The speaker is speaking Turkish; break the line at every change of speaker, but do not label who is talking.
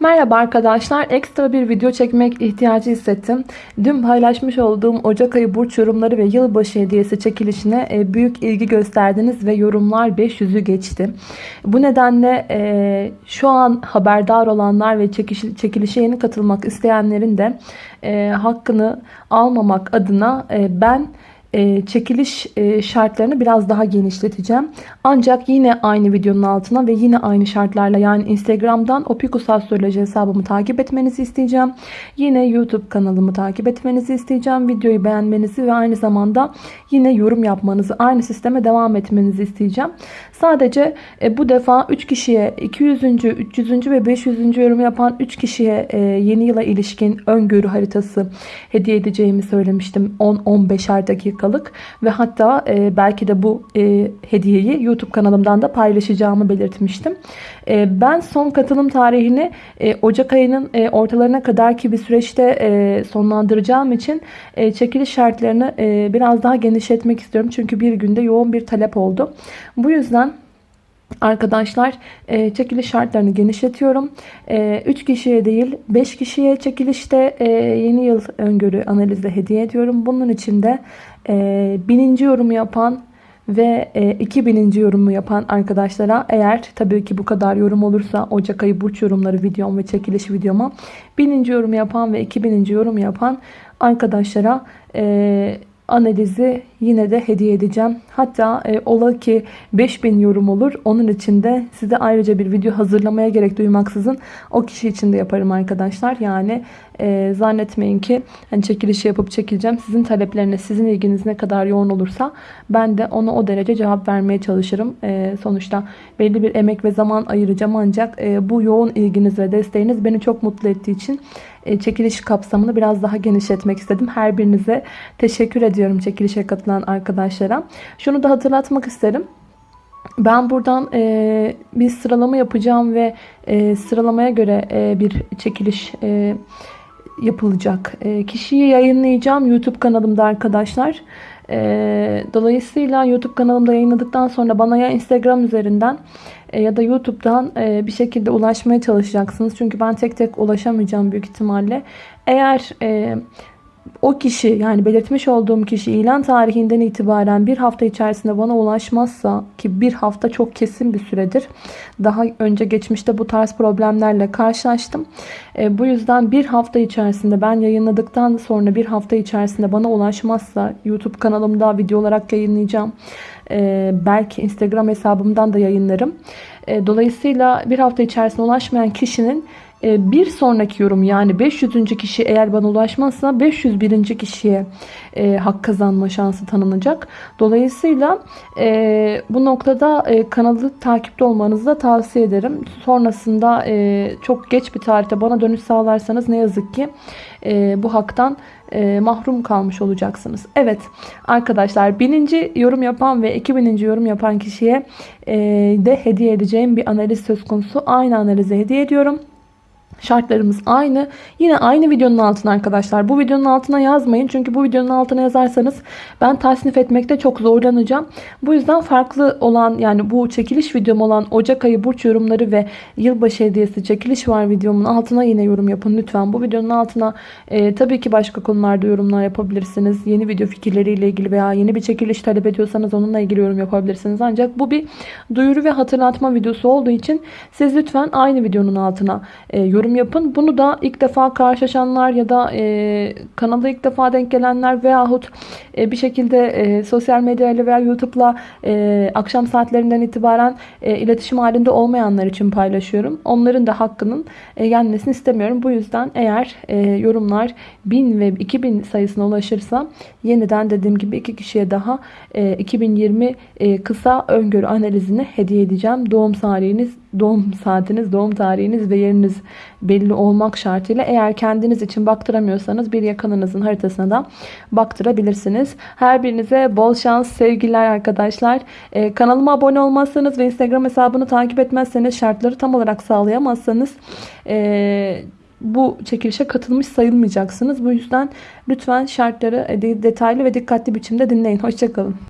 Merhaba arkadaşlar. Ekstra bir video çekmek ihtiyacı hissettim. Dün paylaşmış olduğum Ocak ayı burç yorumları ve yılbaşı hediyesi çekilişine e, büyük ilgi gösterdiniz ve yorumlar 500'ü geçti. Bu nedenle e, şu an haberdar olanlar ve çekilişe yeni katılmak isteyenlerin de e, hakkını almamak adına ben e, çekiliş e, şartlarını biraz daha genişleteceğim. Ancak yine aynı videonun altına ve yine aynı şartlarla yani Instagram'dan Opikus Astroloji hesabımı takip etmenizi isteyeceğim. Yine YouTube kanalımı takip etmenizi isteyeceğim. Videoyu beğenmenizi ve aynı zamanda yine yorum yapmanızı, aynı sisteme devam etmenizi isteyeceğim. Sadece e, bu defa 3 kişiye 200. 300. ve 500. yorum yapan 3 kişiye yeni yıla ilişkin öngörü haritası hediye edeceğimi söylemiştim. 10-15'er dakika dakikalık ve hatta e, belki de bu e, hediyeyi YouTube kanalımdan da paylaşacağımı belirtmiştim. E, ben son katılım tarihini e, Ocak ayının e, ortalarına kadar ki bir süreçte e, sonlandıracağım için e, çekiliş şartlarını e, biraz daha genişletmek istiyorum. Çünkü bir günde yoğun bir talep oldu. Bu yüzden Arkadaşlar e, çekiliş şartlarını genişletiyorum. E, 3 kişiye değil 5 kişiye çekilişte e, yeni yıl öngörü analizi hediye ediyorum. Bunun için de e, bininci yorumu yapan ve e, 2000. yorumu yapan arkadaşlara eğer tabii ki bu kadar yorum olursa Ocak ayı burç yorumları videom ve çekiliş videoma bininci yorumu yapan ve 2000. yorum yapan arkadaşlara e, analizi yine de hediye edeceğim. Hatta e, ola ki 5000 yorum olur. Onun için de size ayrıca bir video hazırlamaya gerek duymaksızın o kişi için de yaparım arkadaşlar. Yani e, zannetmeyin ki hani çekilişi yapıp çekileceğim. Sizin taleplerine, sizin ilginiz ne kadar yoğun olursa ben de ona o derece cevap vermeye çalışırım. E, sonuçta belli bir emek ve zaman ayıracağım ancak e, bu yoğun ilginiz ve desteğiniz beni çok mutlu ettiği için e, çekiliş kapsamını biraz daha genişletmek istedim. Her birinize teşekkür ediyorum çekilişe katılan arkadaşlara. Şunu da hatırlatmak isterim. Ben buradan e, bir sıralama yapacağım ve e, sıralamaya göre e, bir çekiliş e, yapılacak. E, kişiyi yayınlayacağım YouTube kanalımda arkadaşlar. E, dolayısıyla YouTube kanalımda yayınladıktan sonra bana ya Instagram üzerinden e, ya da YouTube'dan e, bir şekilde ulaşmaya çalışacaksınız. Çünkü ben tek tek ulaşamayacağım büyük ihtimalle. Eğer e, o kişi yani belirtmiş olduğum kişi ilan tarihinden itibaren bir hafta içerisinde bana ulaşmazsa ki bir hafta çok kesin bir süredir. Daha önce geçmişte bu tarz problemlerle karşılaştım. E, bu yüzden bir hafta içerisinde ben yayınladıktan sonra bir hafta içerisinde bana ulaşmazsa YouTube kanalımda video olarak yayınlayacağım. E, belki Instagram hesabımdan da yayınlarım. E, dolayısıyla bir hafta içerisinde ulaşmayan kişinin bir sonraki yorum yani 500. kişi eğer bana ulaşmazsa 501. kişiye e, hak kazanma şansı tanınacak. Dolayısıyla e, bu noktada e, kanalı takipte olmanızı da tavsiye ederim. Sonrasında e, çok geç bir tarihte bana dönüş sağlarsanız ne yazık ki bu haktan mahrum kalmış olacaksınız. Evet arkadaşlar bininci yorum yapan ve 2000. yorum yapan kişiye de hediye edeceğim bir analiz söz konusu. Aynı analize hediye ediyorum. Şartlarımız aynı. Yine aynı videonun altına arkadaşlar. Bu videonun altına yazmayın. Çünkü bu videonun altına yazarsanız ben tasnif etmekte çok zorlanacağım. Bu yüzden farklı olan yani bu çekiliş videom olan Ocak ayı burç yorumları ve yılbaşı hediyesi çekiliş var videomun altına yine yorum yapın lütfen. Bu videonun altına e, tabii ki başka konularda yorumlar yapabilirsiniz. Yeni video fikirleriyle ilgili veya yeni bir çekiliş talep ediyorsanız onunla ilgili yorum yapabilirsiniz. Ancak bu bir duyuru ve hatırlatma videosu olduğu için siz lütfen aynı videonun altına e, yorum yorum yapın. Bunu da ilk defa karşılaşanlar ya da e, kanala ilk defa denk gelenler veyahut e, bir şekilde e, sosyal medyayla veya YouTube'la e, akşam saatlerinden itibaren e, iletişim halinde olmayanlar için paylaşıyorum. Onların da hakkının e, gelmesini istemiyorum. Bu yüzden eğer e, yorumlar 1000 ve 2000 sayısına ulaşırsa yeniden dediğim gibi iki kişiye daha e, 2020 e, kısa öngörü analizini hediye edeceğim. Doğum tarihiniz doğum saatiniz, doğum tarihiniz ve yeriniz belli olmak şartıyla eğer kendiniz için baktıramıyorsanız bir yakınınızın haritasına da baktırabilirsiniz. Her birinize bol şans, sevgiler arkadaşlar. Ee, kanalıma abone olmazsanız ve Instagram hesabını takip etmezseniz şartları tam olarak sağlayamazsanız e, bu çekilişe katılmış sayılmayacaksınız. Bu yüzden lütfen şartları detaylı ve dikkatli biçimde dinleyin. Hoşçakalın.